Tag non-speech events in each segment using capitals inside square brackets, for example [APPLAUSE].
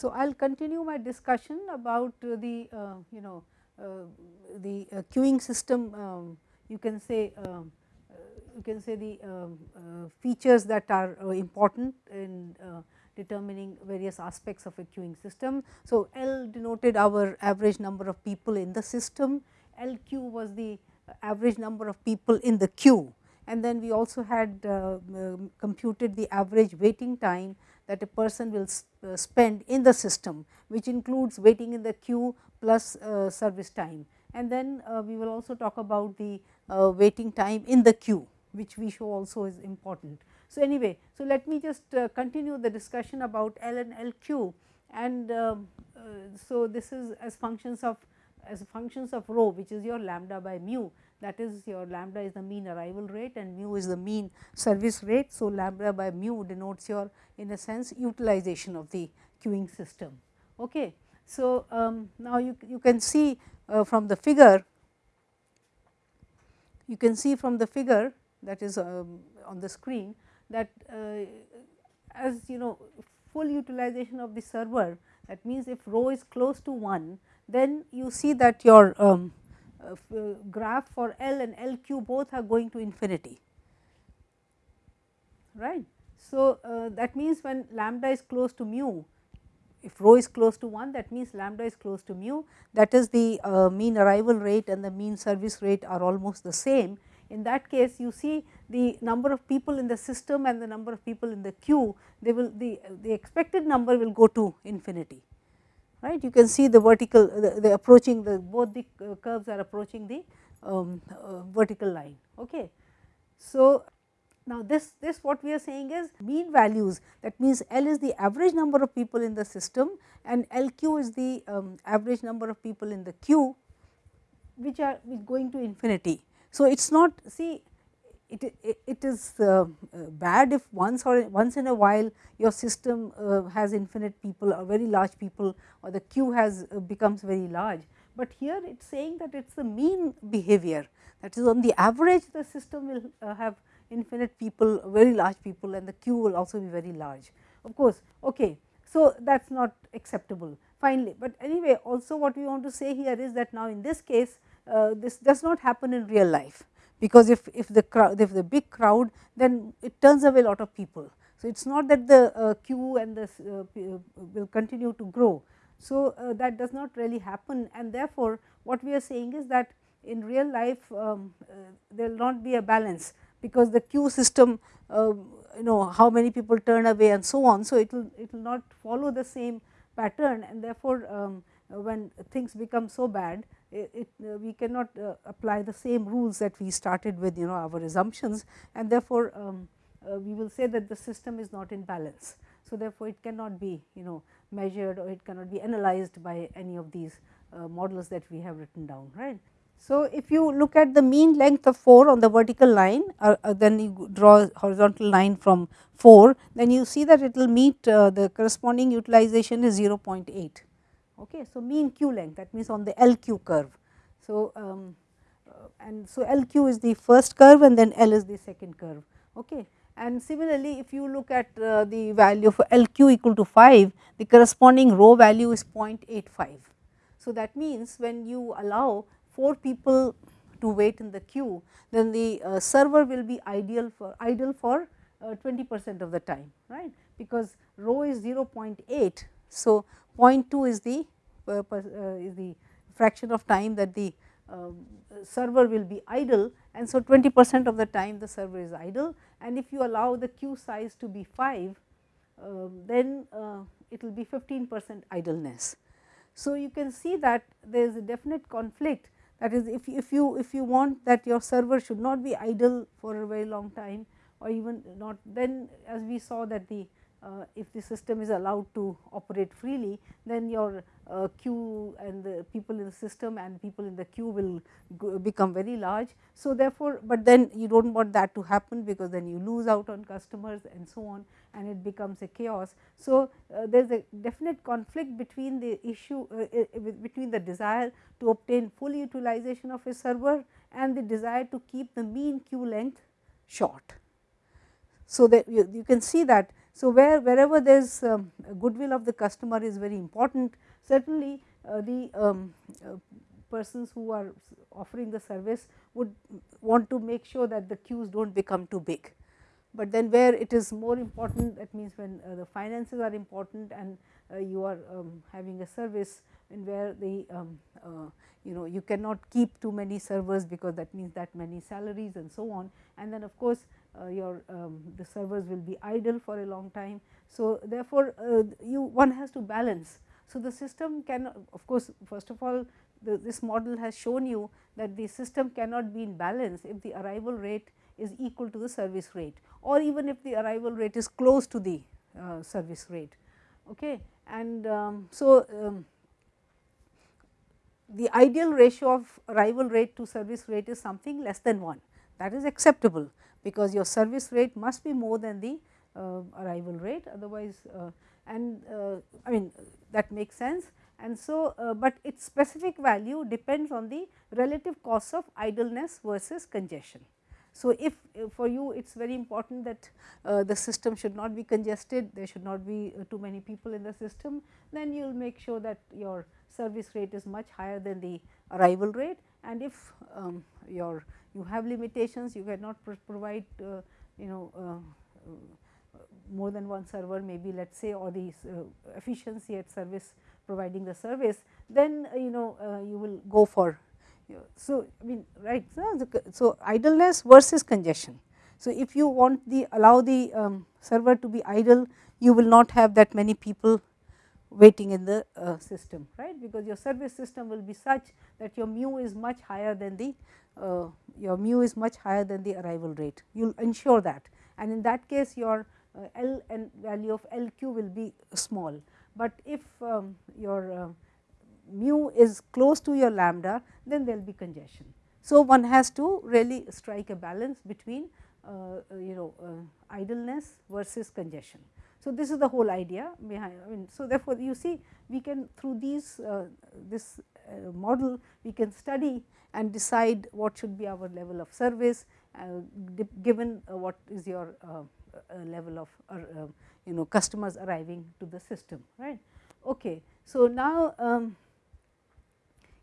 So, I will continue my discussion about the uh, you know uh, the uh, queuing system um, you can say um, uh, you can say the um, uh, features that are uh, important in determining various aspects of a queuing system. So, L denoted our average number of people in the system, LQ was the average number of people in the queue and then we also had computed the average waiting time that a person will uh, spend in the system which includes waiting in the queue plus uh, service time. And then uh, we will also talk about the waiting time in the queue which we show also is important. So, anyway, so let me just continue the discussion about L and LQ and um, so this is as functions of as functions of rho which is your lambda by mu that is your lambda is the mean arrival rate and mu is the mean service rate. So, lambda by mu denotes your in a sense utilization of the queuing system. Okay. So, um, now you, you can see uh, from the figure you can see from the figure that is um, on the screen that uh, as you know full utilization of the server that means if rho is close to 1 then you see that your um, uh, uh, graph for L and LQ both are going to infinity right. So, uh, that means when lambda is close to mu if rho is close to 1 that means lambda is close to mu that is the uh, mean arrival rate and the mean service rate are almost the same. In that case you see the number of people in the system and the number of people in the queue they will the, the expected number will go to infinity right. You can see the vertical the, the approaching the both the uh, curves are approaching the um, uh, vertical line. Okay. So, now this this what we are saying is mean values that means L is the average number of people in the system and LQ is the um, average number of people in the queue which are going to infinity. So, it is not see it, it, it is uh, bad if once or once in a while your system uh, has infinite people or very large people or the queue has uh, becomes very large. But here it is saying that it is the mean behavior that is on the average the system will uh, have infinite people very large people and the queue will also be very large. Of course, okay. So, that is not acceptable finally, but anyway also what we want to say here is that now in this case uh, this does not happen in real life because if, if the crowd if the big crowd then it turns away a lot of people. So, it is not that the uh, queue and the uh, uh, will continue to grow. So, uh, that does not really happen and therefore, what we are saying is that in real life um, uh, there will not be a balance because the queue system um, you know how many people turn away and so on. So, it will it will not follow the same pattern and therefore, um, when things become so bad it, uh, we cannot uh, apply the same rules that we started with you know our assumptions and therefore, um, uh, we will say that the system is not in balance. So, therefore, it cannot be you know measured or it cannot be analyzed by any of these uh, models that we have written down right. So, if you look at the mean length of 4 on the vertical line uh, uh, then you draw horizontal line from 4 then you see that it will meet the corresponding utilization is 0.8 Okay. So, mean q length that means on the LQ curve. So, um, uh, and so LQ is the first curve and then L is the second curve. Okay. And similarly, if you look at uh, the value for LQ equal to 5, the corresponding rho value is 0.85. So, that means when you allow 4 people to wait in the queue, then the uh, server will be ideal for idle for uh, 20 percent of the time, right, because rho is 0.8. So, 0.2 is the uh, uh, is the fraction of time that the um, server will be idle. And so 20 percent of the time the server is idle. And if you allow the queue size to be 5 um, then uh, it will be 15 percent idleness. So, you can see that there is a definite conflict. That is if, if you if you want that your server should not be idle for a very long time or even not then as we saw that the uh, if the system is allowed to operate freely, then your uh, queue and the people in the system and people in the queue will become very large. So, therefore, but then you do not want that to happen because then you lose out on customers and so on and it becomes a chaos. So, uh, there is a definite conflict between the issue uh, uh, between the desire to obtain full utilization of a server and the desire to keep the mean queue length short. So, that you, you can see that So, where wherever there is um, goodwill of the customer is very important certainly uh, the um, uh, persons who are offering the service would want to make sure that the queues do not become too big. But then where it is more important that means when uh, the finances are important and uh, you are um, having a service and where the um, uh, you know you cannot keep too many servers because that means that many salaries and so on and then of course uh, your um, the servers will be idle for a long time. So, therefore, uh, you one has to balance. So, the system can of course, first of all the, this model has shown you that the system cannot be in balance if the arrival rate is equal to the service rate or even if the arrival rate is close to the uh, service rate. Okay. And um, so, um, the ideal ratio of arrival rate to service rate is something less than 1 that is acceptable because your service rate must be more than the uh, arrival rate otherwise uh, and uh, I mean that makes sense and so, uh, but its specific value depends on the relative cost of idleness versus congestion. So, if uh, for you it is very important that uh, the system should not be congested, there should not be too many people in the system, then you will make sure that your service rate is much higher than the arrival rate and if um, your you have limitations you cannot provide uh, you know uh, more than one server maybe let us say or the uh, efficiency at service providing the service then uh, you know uh, you will go for so I mean right so, so idleness versus congestion. So, if you want the allow the um, server to be idle you will not have that many people waiting in the uh, system right because your service system will be such that your mu is much higher than the uh, your mu is much higher than the arrival rate you will ensure that and in that case your uh, L and value of LQ will be small, but if um, your uh, mu is close to your lambda then there will be congestion. So, one has to really strike a balance between uh, you know idleness versus congestion. So, this is the whole idea behind I mean. So, therefore, you see we can through these uh, this uh, model we can study and decide what should be our level of service uh, given what is your level of uh, you know customers arriving to the system right. Okay. So, now um,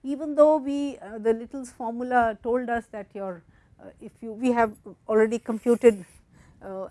even though we uh, the Little's formula told us that your uh, if you we have already computed uh,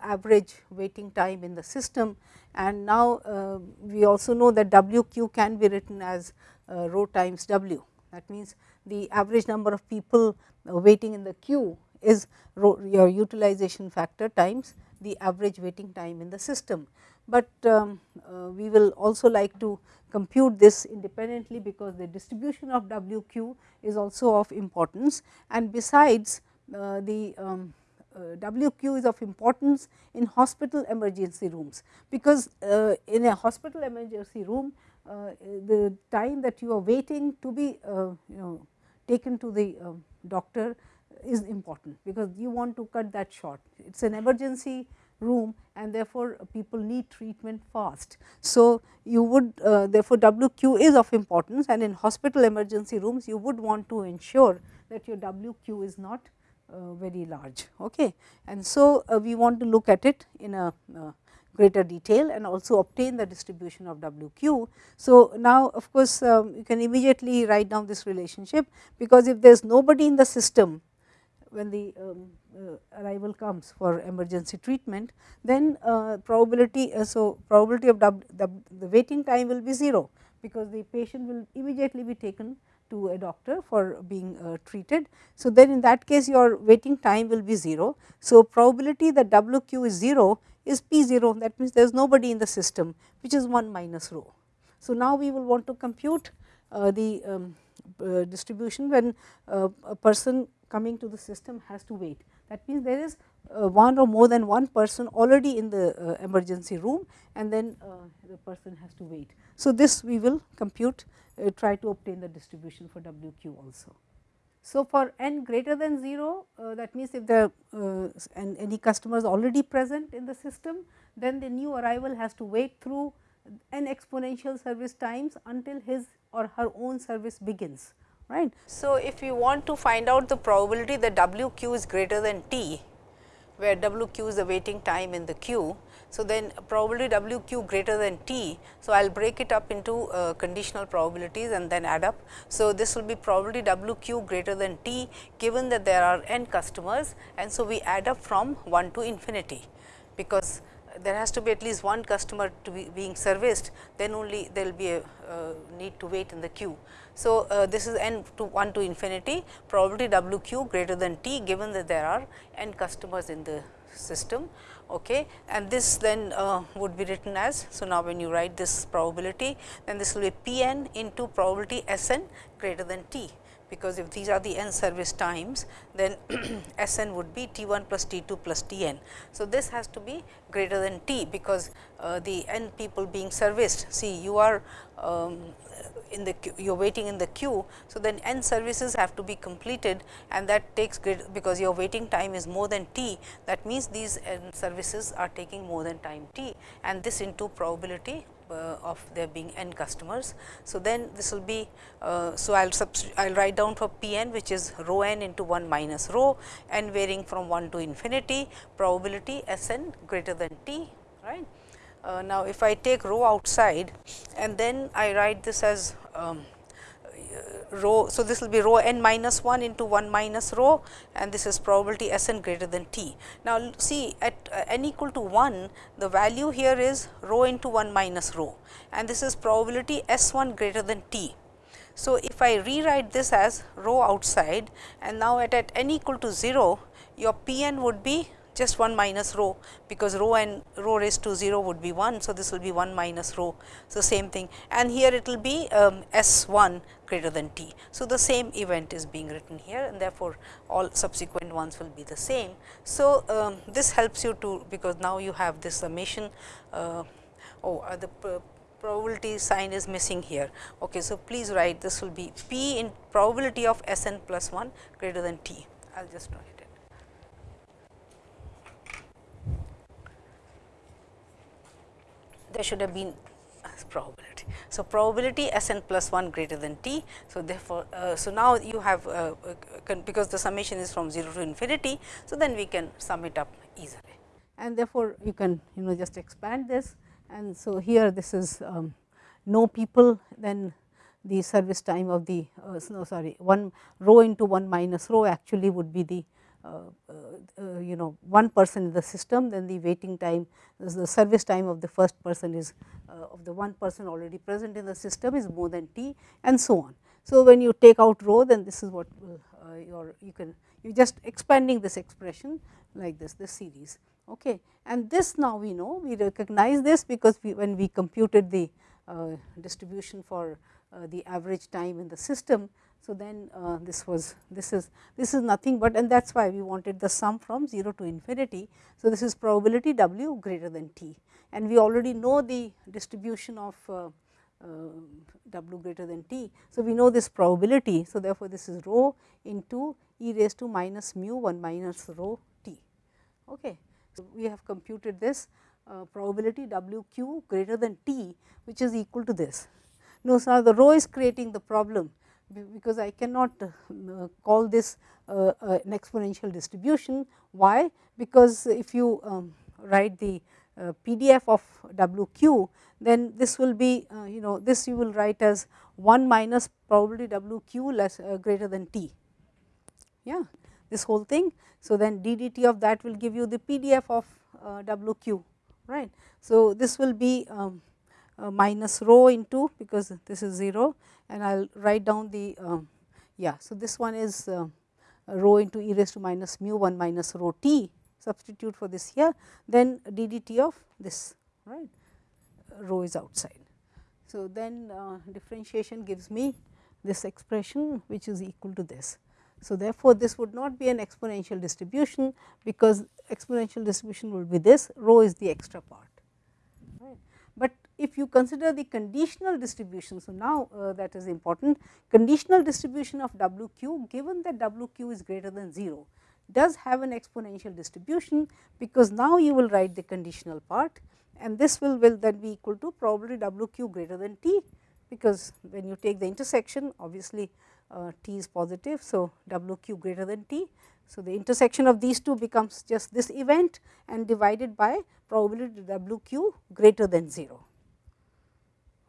average waiting time in the system. And now uh, we also know that WQ can be written as uh, rho times W. That means the average number of people waiting in the queue is your utilization factor times the average waiting time in the system. But um, uh, we will also like to compute this independently because the distribution of WQ is also of importance. And besides uh, the um, uh, WQ is of importance in hospital emergency rooms, because uh, in a hospital emergency room uh, the time that you are waiting to be uh, you know taken to the doctor is important because you want to cut that short. It is an emergency room and therefore, people need treatment fast. So, you would uh, therefore, WQ is of importance and in hospital emergency rooms you would want to ensure that your WQ is not uh, very large. Okay. And so, uh, we want to look at it in a uh, greater detail and also obtain the distribution of WQ. So, now of course, um, you can immediately write down this relationship because if there is nobody in the system when the um, uh, arrival comes for emergency treatment, then uh, probability, uh, so probability of the, the waiting time will be 0, because the patient will immediately be taken to a doctor for being uh, treated. So, then in that case your waiting time will be 0. So, probability that WQ is 0 is P 0 that means there is nobody in the system which is 1 minus rho. So, now we will want to compute uh, the um, uh, distribution when a person coming to the system has to wait. That means, there is uh, one or more than one person already in the uh, emergency room and then uh, the person has to wait. So, this we will compute uh, try to obtain the distribution for WQ also. So, for n greater than 0 uh, that means, if the uh, and any customers already present in the system then the new arrival has to wait through n exponential service times until his or her own service begins right. So, if you want to find out the probability that W q is greater than t, where W q is the waiting time in the queue, So, then probability W q greater than t. So, I will break it up into uh, conditional probabilities and then add up. So, this will be probability W q greater than t given that there are n customers and so we add up from 1 to infinity because there has to be at least one customer to be being serviced then only there will be a uh, need to wait in the queue. So, uh, this is n to 1 to infinity probability W q greater than t given that there are n customers in the system okay. and this then uh, would be written as. So, now when you write this probability then this will be P n into probability S n greater than t because if these are the n service times then [CLEARS THROAT] S n would be T 1 plus T 2 plus T n. So, this has to be greater than T because uh, the n people being serviced see you are um, in the queue, you are waiting in the queue. So, then n services have to be completed and that takes because your waiting time is more than t that means these n services are taking more than time t and this into probability uh, of there being n customers. So, then this will be, uh, so I will I will write down for P n which is rho n into 1 minus rho n varying from 1 to infinity probability S n greater than t right. Uh, now, if I take rho outside and then I write this as um, rho. So, this will be rho n minus 1 into 1 minus rho and this is probability S n greater than t. Now, see at uh, n equal to 1 the value here is rho into 1 minus rho and this is probability S 1 greater than t. So, if I rewrite this as rho outside and now at, at n equal to 0 your P n would be just 1 minus rho because rho and rho raised to 0 would be 1. So, this will be 1 minus rho. So, same thing and here it will be um, S 1 greater than t. So, the same event is being written here and therefore, all subsequent ones will be the same. So, um, this helps you to because now you have this summation uh, oh uh, the probability sign is missing here. Okay, so, please write this will be p in probability of S n plus 1 greater than t. I will just write. There should have been probability. So, probability S n plus 1 greater than t. So, therefore, uh, so now you have uh, uh because the summation is from 0 to infinity. So, then we can sum it up easily and therefore, you can you know just expand this and so here this is um, no people then the service time of the uh, no sorry 1 rho into 1 minus rho actually would be the you know one person in the system then the waiting time the service time of the first person is uh, of the one person already present in the system is more than t and so on. So, when you take out rho then this is what your you can you just expanding this expression like this this series okay and this now we know we recognize this because we when we computed the uh, distribution for uh, the average time in the system so, then uh, this was this is this is nothing but and that is why we wanted the sum from 0 to infinity. So, this is probability w greater than t and we already know the distribution of uh, uh, w greater than t. So, we know this probability. So, therefore, this is rho into e raised to minus mu 1 minus rho t. Okay. So, we have computed this uh, probability w q greater than t which is equal to this. Now, so now the rho is creating the problem because I cannot uh, call this uh, uh, an exponential distribution. Why? Because if you um, write the PDF of W q, then this will be you know this you will write as 1 minus probability W q less greater than t. Yeah, this whole thing. So, then ddt of that will give you the PDF of W q right. So, this will be um, uh, minus rho into because this is 0 and I will write down the um, yeah. So, this one is uh, rho into e raised to minus mu 1 minus rho t substitute for this here then d dt of this right rho is outside. So, then uh, differentiation gives me this expression which is equal to this. So, therefore, this would not be an exponential distribution because exponential distribution would be this rho is the extra part if you consider the conditional distribution. So, now uh, that is important conditional distribution of W q given that W q is greater than 0 does have an exponential distribution because now you will write the conditional part and this will, will then be equal to probably W q greater than t because when you take the intersection obviously uh, t is positive. So, w q greater than t. So, the intersection of these two becomes just this event and divided by probability w q greater than 0.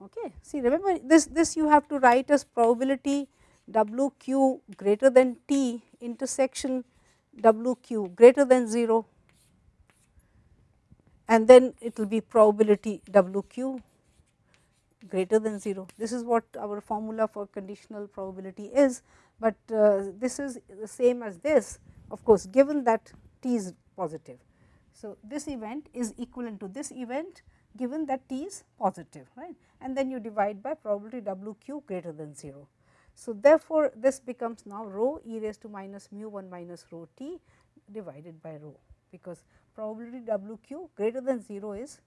Okay. See remember this, this you have to write as probability w q greater than t intersection w q greater than 0 and then it will be probability w q greater than 0. This is what our formula for conditional probability is, but uh, this is the same as this of course, given that t is positive. So, this event is equivalent to this event given that t is positive right and then you divide by probability w q greater than 0. So, therefore, this becomes now rho e raised to minus mu 1 minus rho t divided by rho because probability w q greater than 0 is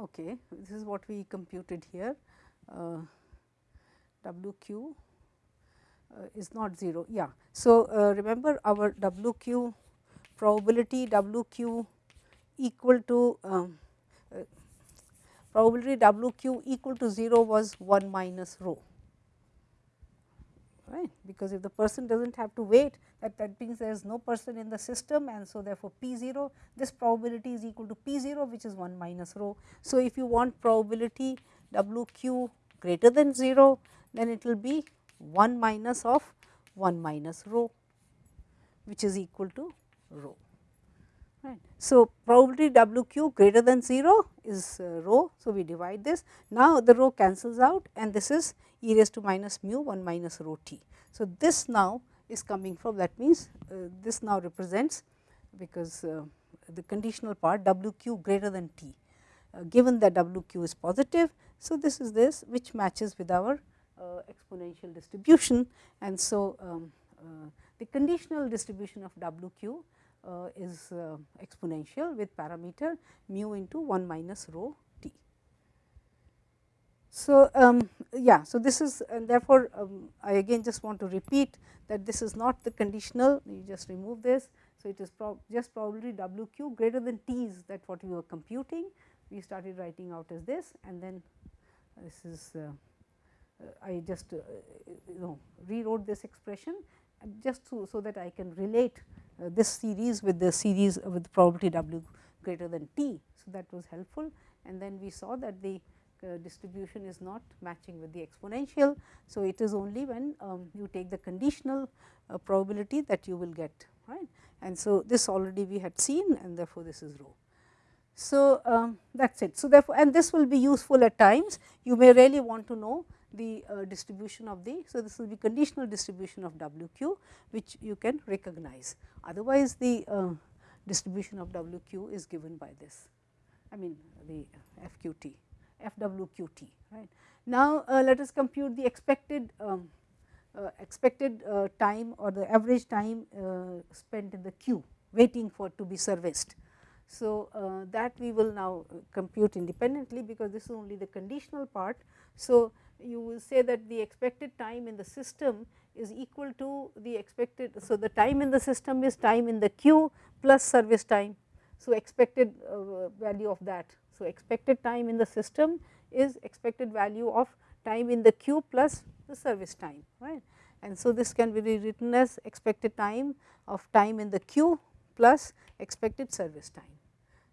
okay this is what we computed here uh, w q uh, is not 0 yeah. So, uh, remember our w q probability w q equal to um, probability w q equal to 0 was 1 minus rho right because if the person does not have to wait that that means there is no person in the system and so therefore p 0 this probability is equal to p 0 which is 1 minus rho. So, if you want probability w q greater than 0 then it will be 1 minus of 1 minus rho which is equal to rho. Right. So, probability W q greater than 0 is uh, rho. So, we divide this now the rho cancels out and this is e raised to minus mu 1 minus rho t. So, this now is coming from that means uh, this now represents because uh, the conditional part W q greater than t uh, given that W q is positive. So, this is this which matches with our uh, exponential distribution and so um, uh, the conditional distribution of W q uh, is exponential with parameter mu into 1 minus rho t. So, um, yeah, so this is and therefore, um, I again just want to repeat that this is not the conditional, you just remove this. So, it is prob just probably W q greater than t is that what we were computing. We started writing out as this and then this is uh, I just uh, you know rewrote this expression just so, so that I can relate uh, this series with the series with probability w greater than t. So, that was helpful and then we saw that the uh, distribution is not matching with the exponential. So, it is only when um, you take the conditional uh, probability that you will get right and so this already we had seen and therefore, this is rho. So, um, that is it. So, therefore, and this will be useful at times you may really want to know the uh, distribution of the. So, this will be conditional distribution of W q which you can recognize otherwise the uh, distribution of W q is given by this I mean the F q t F W q t right. Now, uh, let us compute the expected um, uh, expected uh, time or the average time uh, spent in the queue waiting for to be serviced. So, that we will now compute independently because this is only the conditional part. So, you will say that the expected time in the system is equal to the expected. So, the time in the system is time in the queue plus service time. So, expected uh, value of that. So, expected time in the system is expected value of time in the queue plus the service time right. And so, this can be rewritten as expected time of time in the queue plus expected service time.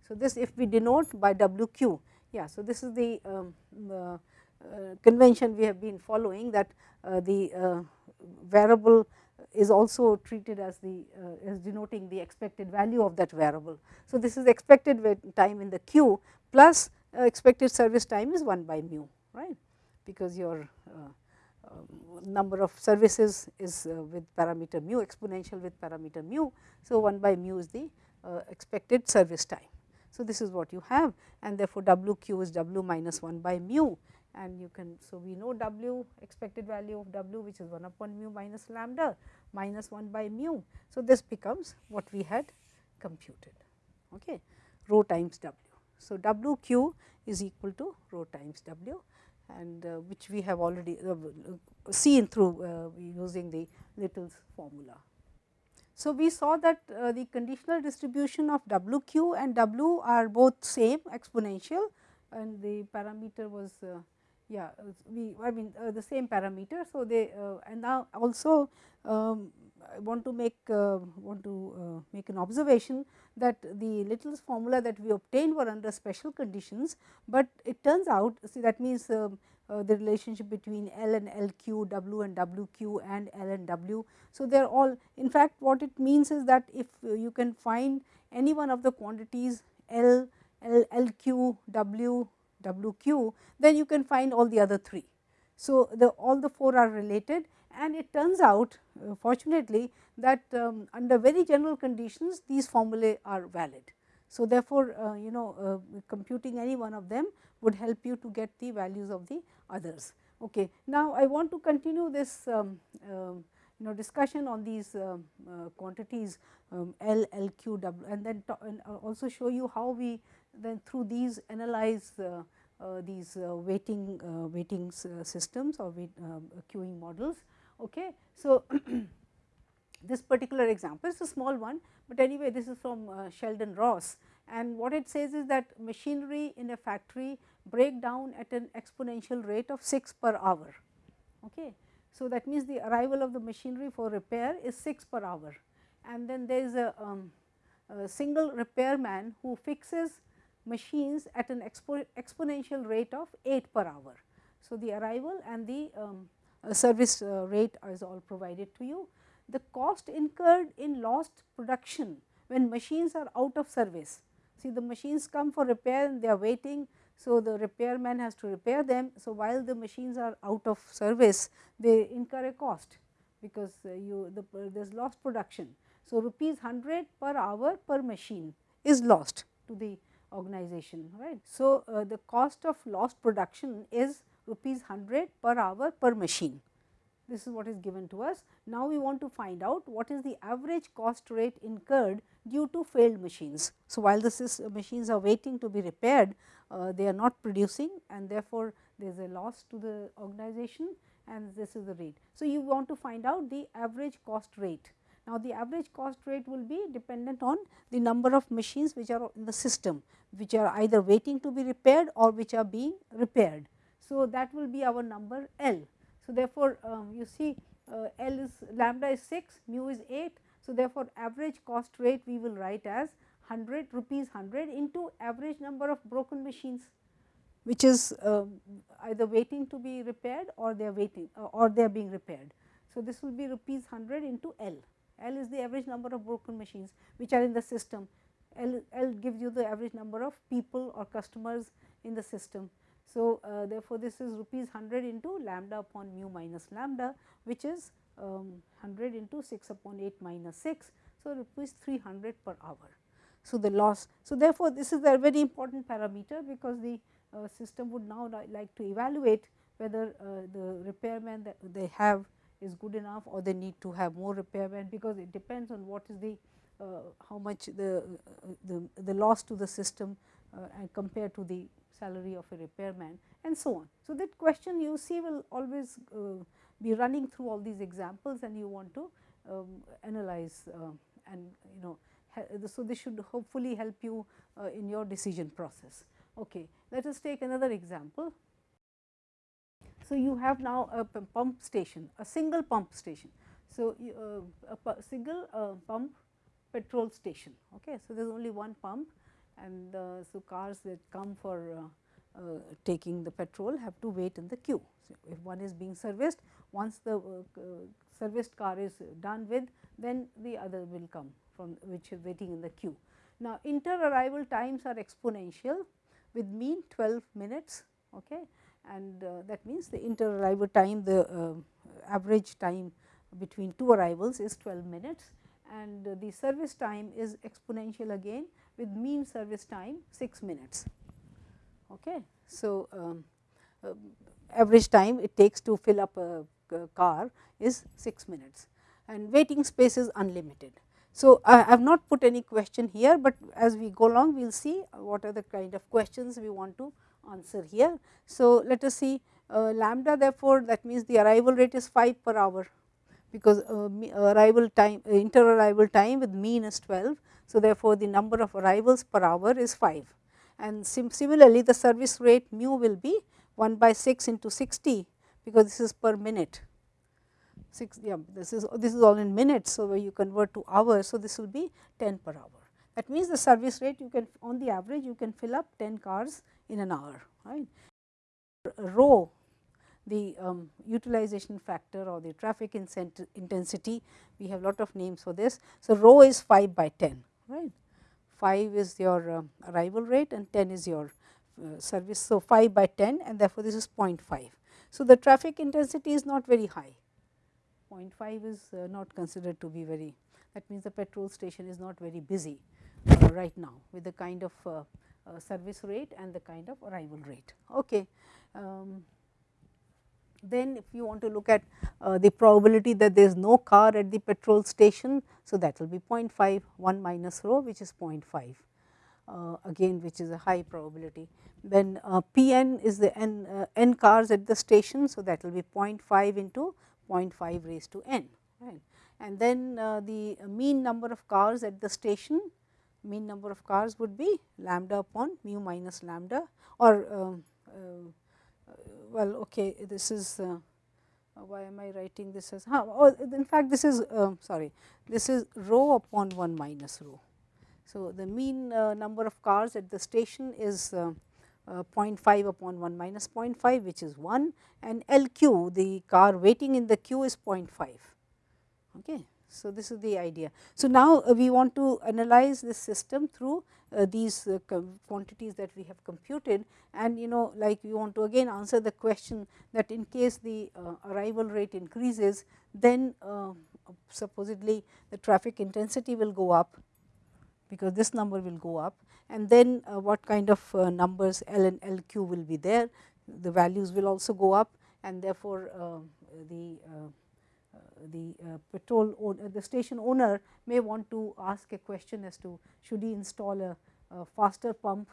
So, this if we denote by W q, yeah. So, this is the um, Uh, convention we have been following that uh, the uh, variable is also treated as the uh, as denoting the expected value of that variable. So, this is expected time in the queue plus uh, expected service time is 1 by mu right because your um, number of services is with parameter mu exponential with parameter mu. So, 1 by mu is the expected service time. So, this is what you have and therefore, W q is W minus 1 by mu and you can. So, we know W expected value of W which is 1 upon mu minus lambda minus 1 by mu. So, this becomes what we had computed okay, rho times W. So, W q is equal to rho times W and uh, which we have already uh, seen through uh, using the Little's formula. So, we saw that uh, the conditional distribution of W q and W are both same exponential and the parameter was uh, yeah we I mean uh, the same parameter. So, they uh, and now also um, I want to make uh, want to uh, make an observation that the Little's formula that we obtained were under special conditions, but it turns out see that means um, uh, the relationship between L and LQ, W and WQ and L and W. So, they are all in fact what it means is that if you can find any one of the quantities L, L, LQ, W, WQ, then you can find all the other three. So, the all the four are related and it turns out uh, fortunately that um, under very general conditions these formulae are valid. So, therefore, uh, you know uh, computing any one of them would help you to get the values of the others. Okay. Now, I want to continue this um, um you know discussion on these um, uh, quantities um, L, L, Q, W and then and also show you how we then through these analyze uh, uh, these uh, waiting uh, waiting systems or weight, um, queuing models. Okay. So, [CLEARS THROAT] this particular example is a small one, but anyway this is from Sheldon Ross and what it says is that machinery in a factory break down at an exponential rate of 6 per hour. Okay. So, that means the arrival of the machinery for repair is 6 per hour and then there is a, um, a single repairman who fixes machines at an expo exponential rate of 8 per hour. So, the arrival and the um, uh, service uh, rate is all provided to you. The cost incurred in lost production when machines are out of service. See the machines come for repair and they are waiting. So, the repairman has to repair them. So, while the machines are out of service they incur a cost because uh, you the there is lost production. So, rupees 100 per hour per machine is lost to the organization right. So, uh, the cost of lost production is rupees 100 per hour per machine this is what is given to us. Now, we want to find out what is the average cost rate incurred due to failed machines. So, while the machines are waiting to be repaired, uh, they are not producing and therefore, there is a loss to the organization and this is the rate. So, you want to find out the average cost rate now, the average cost rate will be dependent on the number of machines which are in the system, which are either waiting to be repaired or which are being repaired. So, that will be our number L. So, therefore, um, you see uh, L is lambda is 6, mu is 8. So, therefore, average cost rate we will write as 100 rupees 100 into average number of broken machines which is uh, either waiting to be repaired or they are waiting uh, or they are being repaired. So, this will be rupees 100 into L. L is the average number of broken machines which are in the system. L, L gives you the average number of people or customers in the system. So, uh, therefore, this is rupees 100 into lambda upon mu minus lambda which is um, 100 into 6 upon 8 minus 6. So, rupees 300 per hour. So, the loss. So, therefore, this is a very important parameter because the uh, system would now like to evaluate whether uh, the repairman that they have is good enough or they need to have more repairmen because it depends on what is the uh, how much the, uh, the, the loss to the system uh, and compared to the salary of a repairman and so on. So, that question you see will always uh, be running through all these examples and you want to um, analyze uh, and you know so this should hopefully help you uh, in your decision process. Okay. Let us take another example. So, you have now a pump station, a single pump station. So, uh, a single uh, pump petrol station. Okay. So, there is only one pump and uh, so cars that come for uh, uh, taking the petrol have to wait in the queue. So, if one is being serviced, once the uh, serviced car is done with, then the other will come from which is waiting in the queue. Now, inter arrival times are exponential with mean 12 minutes. Okay and uh, that means the inter arrival time the uh, average time between two arrivals is 12 minutes and uh, the service time is exponential again with mean service time 6 minutes. Okay. So, um, uh, average time it takes to fill up a, car is 6 minutes and waiting space is unlimited. So, I have not put any question here, but as we go along we will see what are the kind of questions we want to answer here. So, let us see uh, lambda therefore, that means the arrival rate is 5 per hour because uh, arrival time uh, inter arrival time with mean is 12. So, therefore, the number of arrivals per hour is 5 and sim similarly the service rate mu will be 1 by 6 into 60 because this is per minute. 6 yeah this is this is all in minutes. So, you convert to hours. So, this will be 10 per hour. That means, the service rate you can on the average you can fill up 10 cars in an hour right. Rho the um, utilization factor or the traffic intensity we have lot of names for this. So, rho is 5 by 10 right 5 is your uh, arrival rate and 10 is your uh, service. So, 5 by 10 and therefore, this is 0.5. So, the traffic intensity is not very high 0.5 is uh, not considered to be very that means the petrol station is not very busy uh, right now with the kind of service rate and the kind of arrival rate. Okay. Um, then if you want to look at uh, the probability that there is no car at the petrol station. So, that will be 0.5 1 minus rho which is 0.5 uh, again which is a high probability. Then uh, P n is the n, uh, n cars at the station. So, that will be 0.5 into 0.5 raised to n right. And then uh, the mean number of cars at the station mean number of cars would be lambda upon mu minus lambda or um, uh, well okay this is uh, why am I writing this as huh, oh, in fact this is uh, sorry this is rho upon 1 minus rho. So, the mean uh, number of cars at the station is uh, uh, 0.5 upon 1 minus 0.5 which is 1 and LQ the car waiting in the queue is 0.5. Okay. So, this is the idea. So, now uh, we want to analyze this system through uh, these uh, quantities that we have computed and you know like we want to again answer the question that in case the uh, arrival rate increases then uh, supposedly the traffic intensity will go up because this number will go up and then uh, what kind of numbers L and LQ will be there the values will also go up and therefore, the the uh, petrol owner, the station owner may want to ask a question as to should he install a, a faster pump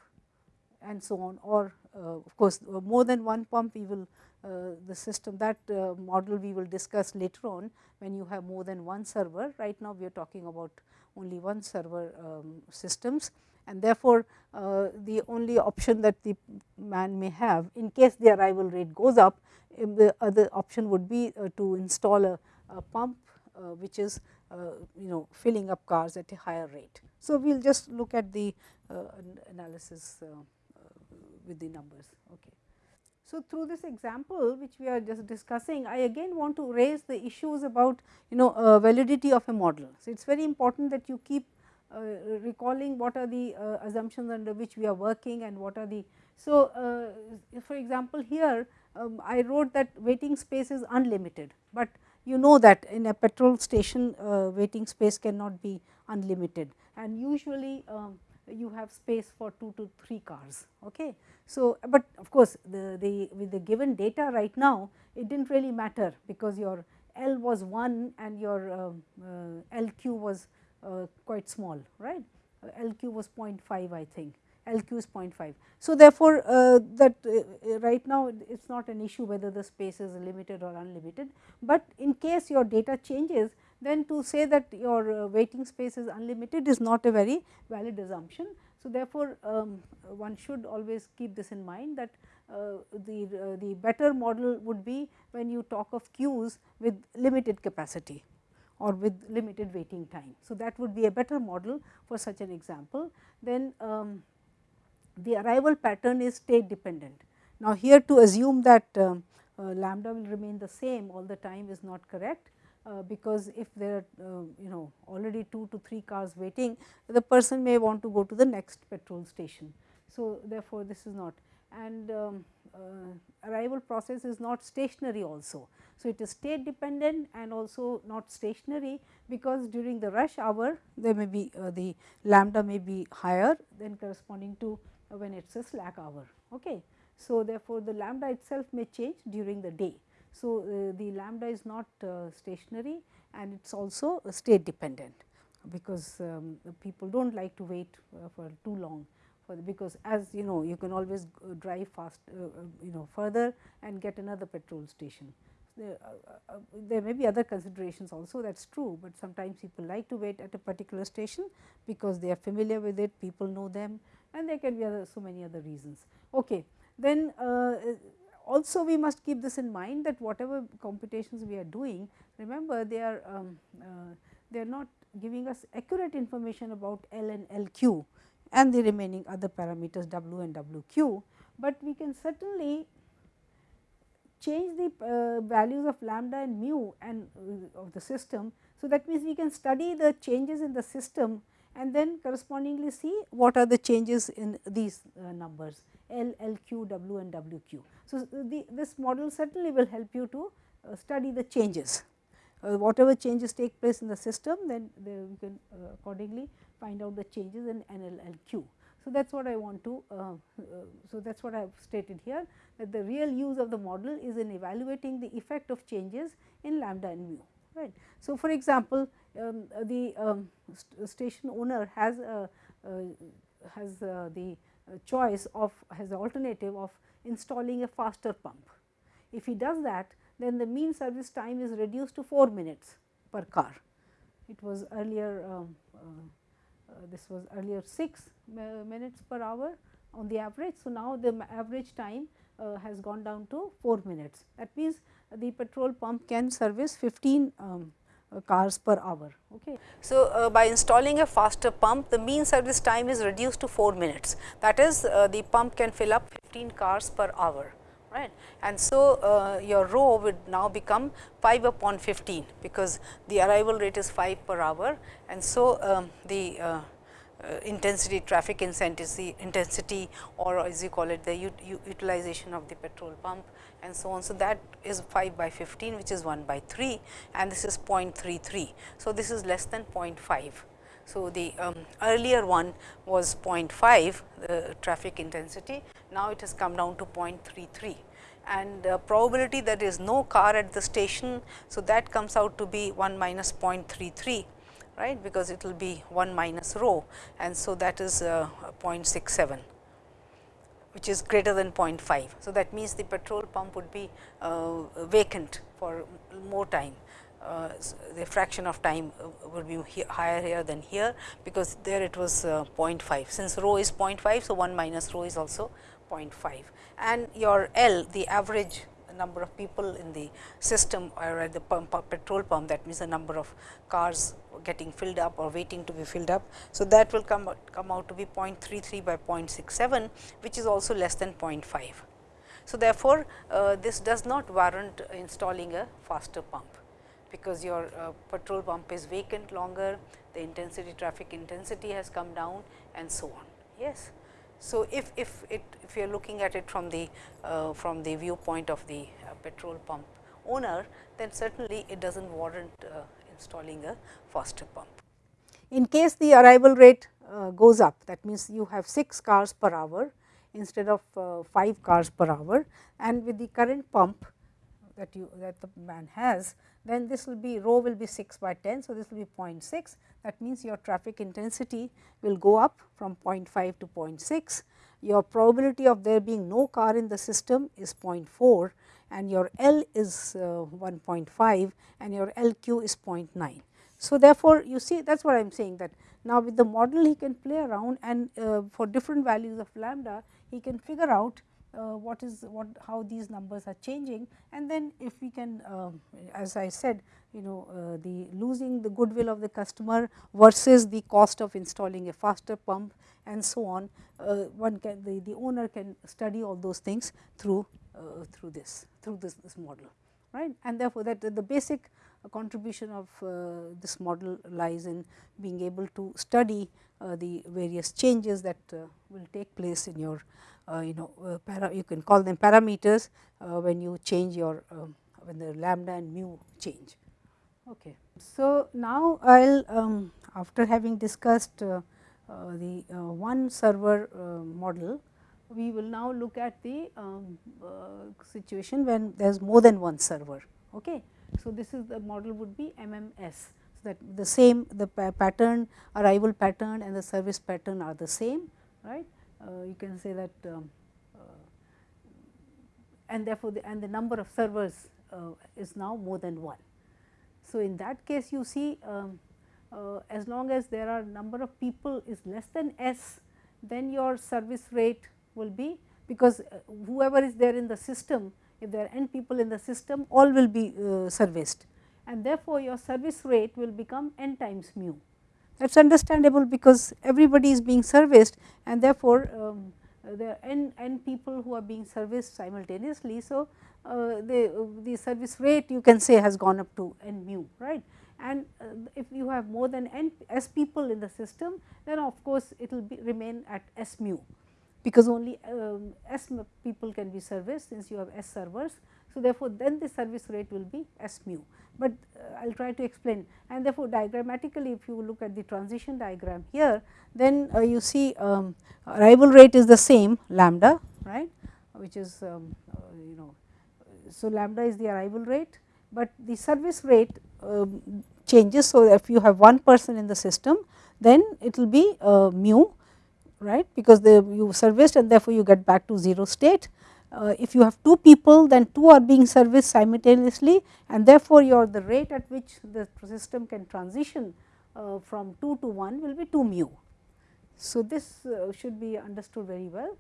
and so on or uh, of course, uh, more than one pump we will uh, the system that uh, model we will discuss later on when you have more than one server. Right now, we are talking about only one server um, systems and therefore, uh, the only option that the man may have in case the arrival rate goes up the other option would be to install a a pump uh, which is uh, you know filling up cars at a higher rate. So, we will just look at the uh, analysis with the numbers. Okay. So, through this example which we are just discussing, I again want to raise the issues about you know uh, validity of a model. So, it is very important that you keep uh, recalling what are the uh, assumptions under which we are working and what are the. So, for example, here um, I wrote that waiting space is unlimited, but you know that in a petrol station uh, waiting space cannot be unlimited and usually um, you have space for 2 to 3 cars. Okay. So, but of course, the, the with the given data right now it did not really matter because your L was 1 and your uh, uh, LQ was quite small right LQ was 0.5 I think LQ is 0.5. So, therefore, uh, that uh, right now it is not an issue whether the space is limited or unlimited, but in case your data changes then to say that your uh, waiting space is unlimited is not a very valid assumption. So, therefore, um, one should always keep this in mind that uh, the, uh, the better model would be when you talk of queues with limited capacity or with limited waiting time. So, that would be a better model for such an example. Then um, the arrival pattern is state dependent. Now, here to assume that uh, uh, lambda will remain the same all the time is not correct, uh, because if there are uh, you know already 2 to 3 cars waiting, the person may want to go to the next petrol station. So, therefore, this is not and um, uh, arrival process is not stationary also. So, it is state dependent and also not stationary because during the rush hour there may be uh, the lambda may be higher than corresponding to when it is a slack hour. Okay. So, therefore, the lambda itself may change during the day. So, uh, the lambda is not uh, stationary and it is also state dependent because um, people do not like to wait uh, for too long for because as you know you can always drive fast uh, uh, you know further and get another petrol station. There, uh, there may be other considerations also that is true, but sometimes people like to wait at a particular station because they are familiar with it, people know them and there can be other, so many other reasons. Okay. Then uh, also we must keep this in mind that whatever computations we are doing remember they are um, uh, they are not giving us accurate information about L and LQ and the remaining other parameters W and WQ, but we can certainly change the uh, values of lambda and mu and uh, of the system. So, that means we can study the changes in the system and then correspondingly see what are the changes in these uh, numbers L, L, Q, W and W Q. So, the, this model certainly will help you to uh, study the changes. Uh, whatever changes take place in the system, then we can uh, accordingly find out the changes in NLLQ. So, that is what I want to, uh, uh, so that is what I have stated here that the real use of the model is in evaluating the effect of changes in lambda and mu. Right. So, for example, um, the um, st station owner has a, has the choice of has the alternative of installing a faster pump. If he does that, then the mean service time is reduced to 4 minutes per car. It was earlier um, uh, uh, this was earlier 6 minutes per hour on the average. So, now the average time uh, has gone down to 4 minutes. That means, the petrol pump can service 15 um, uh, cars per hour. Okay. So, uh, by installing a faster pump the mean service time is reduced to 4 minutes that is uh, the pump can fill up 15 cars per hour right. And so, uh, your rho would now become 5 upon 15 because the arrival rate is 5 per hour and so um, the uh, intensity traffic intensity intensity or as you call it the utilization of the petrol pump and so on. So, that is 5 by 15 which is 1 by 3 and this is 0.33. So, this is less than 0.5. So, the um, earlier one was 0.5 the traffic intensity, now it has come down to 0.33 and uh, probability that there is no car at the station. So, that comes out to be 1 minus 0.33 right because it will be 1 minus rho and so that is uh, 0.67 which is greater than 0.5. So, that means the petrol pump would be uh, vacant for more time. Uh, the fraction of time uh, would be here, higher here than here, because there it was uh, 0.5. Since rho is 0.5, so 1 minus rho is also 0.5 and your L the average number of people in the system or at the pump petrol pump that means the number of cars getting filled up or waiting to be filled up. So, that will come out, come out to be 0.33 by 0.67 which is also less than 0.5. So, therefore, uh, this does not warrant installing a faster pump because your uh, petrol pump is vacant longer, the intensity traffic intensity has come down and so on. Yes. So, if, if it if you are looking at it from the uh, from the viewpoint of the uh, petrol pump owner, then certainly it does not warrant uh, installing a faster pump. In case the arrival rate uh, goes up that means, you have 6 cars per hour instead of uh, 5 cars per hour and with the current pump that you that the man has then this will be rho will be 6 by 10. So, this will be 0.6 that means, your traffic intensity will go up from 0.5 to 0.6. Your probability of there being no car in the system is 0.4 and your L is uh, 1.5 and your LQ is 0.9. So, therefore, you see that is what I am saying that now with the model he can play around and uh, for different values of lambda he can figure out uh, what is what how these numbers are changing. And then if we can uh, as I said you know uh, the losing the goodwill of the customer versus the cost of installing a faster pump and so on uh, one can the, the owner can study all those things through uh, through this through this, this model right? And therefore that the basic contribution of uh, this model lies in being able to study the various changes that will take place in your you know uh, para, you can call them parameters uh, when you change your um, when the lambda and mu change. Okay. So, now I will um, after having discussed uh, uh, the uh, one server model, we will now look at the um, situation when there is more than one server. Okay. So, this is the model would be MMS. So, that the same the pattern arrival pattern and the service pattern are the same right uh, you can say that um, uh, and therefore, the and the number of servers uh, is now more than 1. So, in that case you see um, as long as there are number of people is less than s then your service rate will be because uh, whoever is there in the system if there are n people in the system all will be uh, serviced and therefore, your service rate will become n times mu. That is understandable because everybody is being serviced and therefore, um, there n, n people who are being serviced simultaneously. So, uh, the, the service rate you can say has gone up to n mu right and uh, if you have more than n s people in the system then of course, it will remain at s mu because only um, s people can be serviced since you have s servers. So, therefore, then the service rate will be s mu but uh, I will try to explain and therefore, diagrammatically if you look at the transition diagram here then uh, you see um, arrival rate is the same lambda right which is um, uh, you know. So, lambda is the arrival rate, but the service rate um, changes. So, if you have one person in the system then it will be uh, mu right because the you serviced and therefore, you get back to 0 state uh, if you have 2 people then 2 are being serviced simultaneously and therefore, your the rate at which the system can transition uh, from 2 to 1 will be 2 mu. So, this uh, should be understood very well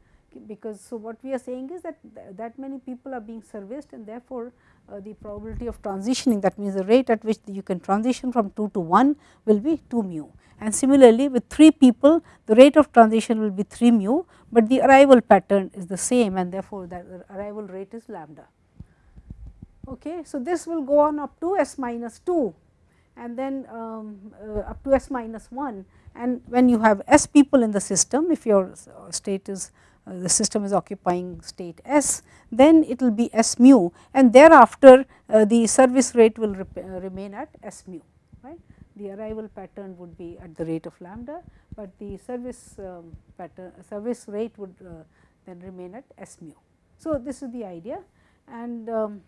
because so what we are saying is that th that many people are being serviced and therefore, uh, the probability of transitioning that means the rate at which you can transition from 2 to 1 will be 2 mu and similarly with 3 people the rate of transition will be 3 mu, but the arrival pattern is the same and therefore, the arrival rate is lambda. Okay. So, this will go on up to s minus 2 and then um, uh, up to s minus 1 and when you have s people in the system if your state is uh, the system is occupying state s then it will be s mu and thereafter uh, the service rate will uh, remain at s mu right? The arrival pattern would be at the rate of lambda, but the service um, pattern service rate would uh, then remain at S mu. So, this is the idea and um,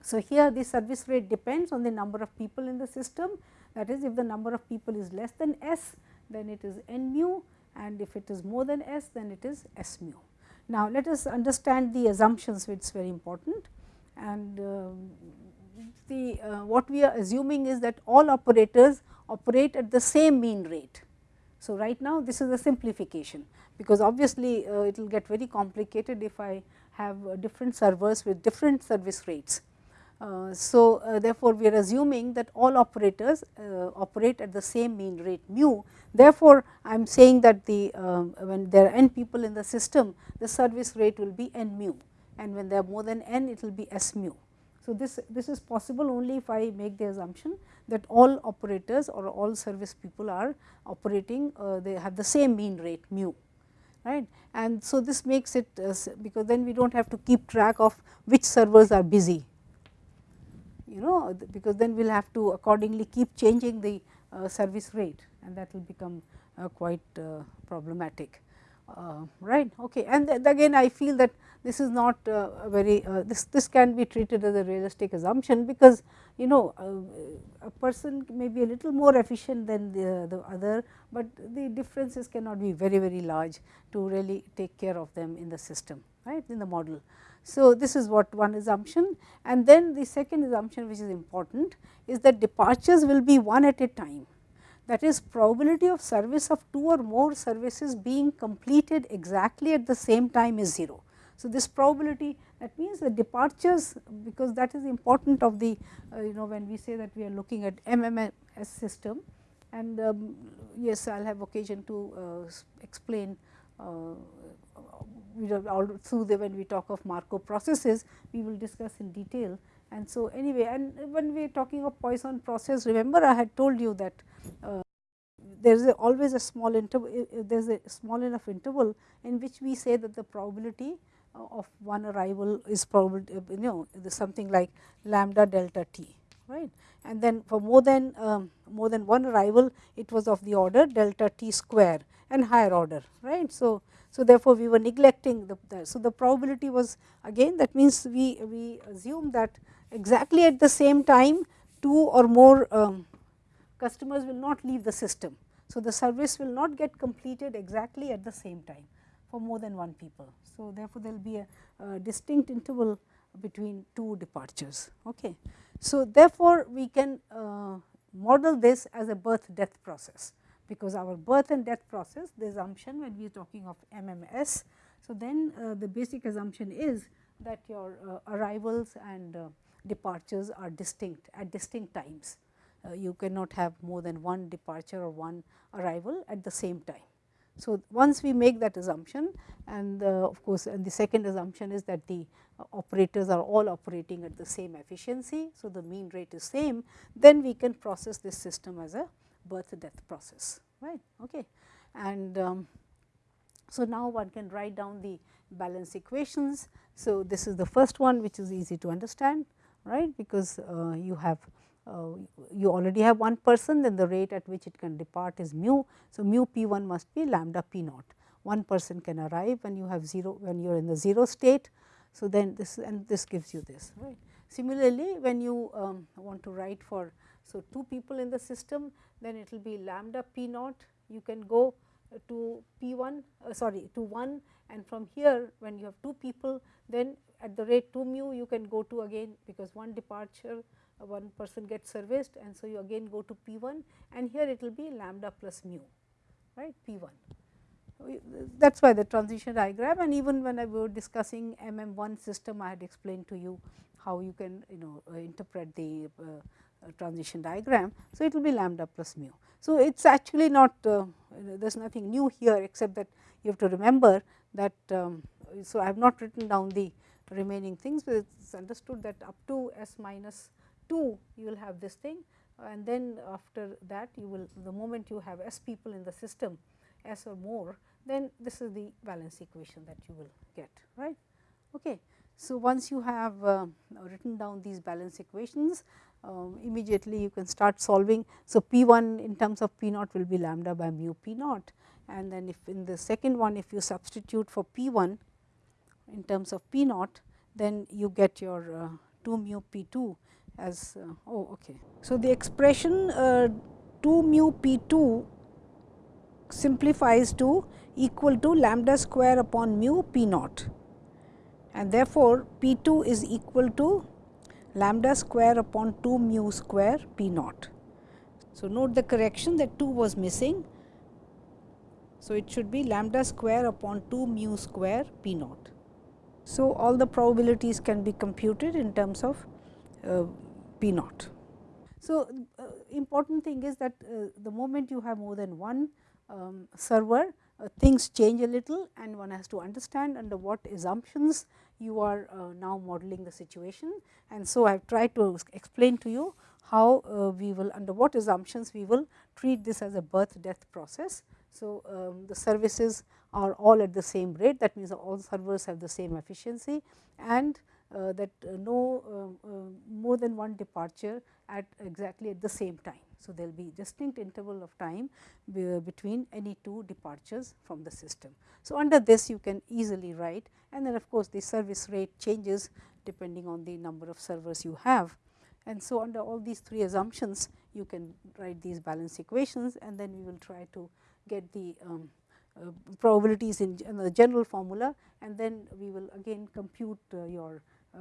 so here the service rate depends on the number of people in the system. That is if the number of people is less than S then it is n mu and if it is more than S then it is S mu. Now, let us understand the assumptions which is very important and um, the uh, what we are assuming is that all operators operate at the same mean rate. So, right now this is a simplification because obviously, uh, it will get very complicated if I have uh, different servers with different service rates. Uh, so, uh, therefore, we are assuming that all operators uh, operate at the same mean rate mu. Therefore, I am saying that the when there are n people in the system the service rate will be n mu and when there are more than n it will be s mu. So, this, this is possible only if I make the assumption that all operators or all service people are operating uh, they have the same mean rate mu right. And so, this makes it uh, because then we do not have to keep track of which servers are busy you know because then we will have to accordingly keep changing the uh, service rate and that will become uh, quite uh, problematic uh, right. Okay. And th again I feel that this is not uh, very uh, this this can be treated as a realistic assumption because you know a person may be a little more efficient than the, the other, but the differences cannot be very very large to really take care of them in the system right in the model. So, this is what one assumption and then the second assumption which is important is that departures will be one at a time that is probability of service of two or more services being completed exactly at the same time is 0. So, this probability that means the departures because that is important of the uh, you know when we say that we are looking at MMS system and um, yes I will have occasion to uh, explain uh, we all through the when we talk of Markov processes we will discuss in detail. And so anyway and when we are talking of Poisson process remember I had told you that uh, there is always a small interval there is a small enough interval in which we say that the probability of one arrival is probably you know something like lambda delta t right? And then for more than um, more than one arrival it was of the order delta t square and higher order right. So, so therefore, we were neglecting the, the so the probability was again that means we we assume that exactly at the same time two or more um, customers will not leave the system. So, the service will not get completed exactly at the same time for more than one people. So, therefore, there will be a, a distinct interval between two departures. Okay. So, therefore, we can uh, model this as a birth death process because our birth and death process the assumption when we are talking of MMS. So, then uh, the basic assumption is that your uh, arrivals and uh, departures are distinct at distinct times. Uh, you cannot have more than one departure or one arrival at the same time. So, once we make that assumption and uh, of course, and the second assumption is that the uh, operators are all operating at the same efficiency. So, the mean rate is same then we can process this system as a birth death process right. Okay. And um, so, now one can write down the balance equations. So, this is the first one which is easy to understand right because uh, you have uh, you already have one person then the rate at which it can depart is mu. So, mu p 1 must be lambda p naught one person can arrive when you have 0 when you are in the 0 state. So, then this and this gives you this right. Similarly, when you um, want to write for so two people in the system then it will be lambda p naught. You can go to p 1 uh, sorry to 1 and from here when you have two people then at the rate 2 mu you can go to again because one departure uh, one person gets serviced. And so you again go to p 1 and here it will be lambda plus mu right? P 1. That is why the transition diagram. And even when I were discussing MM 1 system I had explained to you how you can you know uh, interpret the uh, uh transition diagram. So, it will be lambda plus mu. So, it is actually not uh, there is nothing new here except that you have to remember that. Um, so, I have not written down the remaining things, but it is understood that up to s minus 2 you will have this thing and then after that you will the moment you have s people in the system s or more then this is the balance equation that you will get right. Okay. So, once you have uh, written down these balance equations um, immediately you can start solving. So, P 1 in terms of P naught will be lambda by mu P naught and then if in the second one if you substitute for P 1 in terms of P naught then you get your uh, 2 mu P 2 as uh, oh okay. So, the expression uh, 2 mu P 2 simplifies to equal to lambda square upon mu P naught and therefore, P 2 is equal to lambda square upon 2 mu square P naught. So, note the correction that 2 was missing. So, it should be lambda square upon 2 mu square P naught. So, all the probabilities can be computed in terms of uh, P naught. So, uh, important thing is that uh, the moment you have more than one um, server, uh, things change a little and one has to understand under what assumptions you are uh, now modeling the situation. And so, I have tried to explain to you how uh, we will under what assumptions we will treat this as a birth death process. So, um, the services are all at the same rate that means all servers have the same efficiency and that uh, no uh, more than one departure at exactly at the same time. So, there will be distinct interval of time between any two departures from the system. So, under this you can easily write and then of course, the service rate changes depending on the number of servers you have. And so, under all these three assumptions you can write these balance equations and then we will try to get the um, uh, probabilities in, in, the general formula and then we will again compute uh, your uh,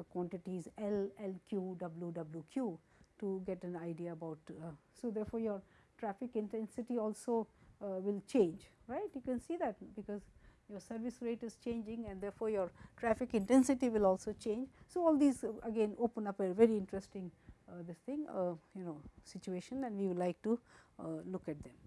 quantities L, LQ, W, WQ to get an idea about. Uh, so, therefore, your traffic intensity also uh, will change right you can see that because your service rate is changing and therefore, your traffic intensity will also change. So, all these uh, again open up a very interesting uh, this thing uh, you know situation and we would like to uh, look at them.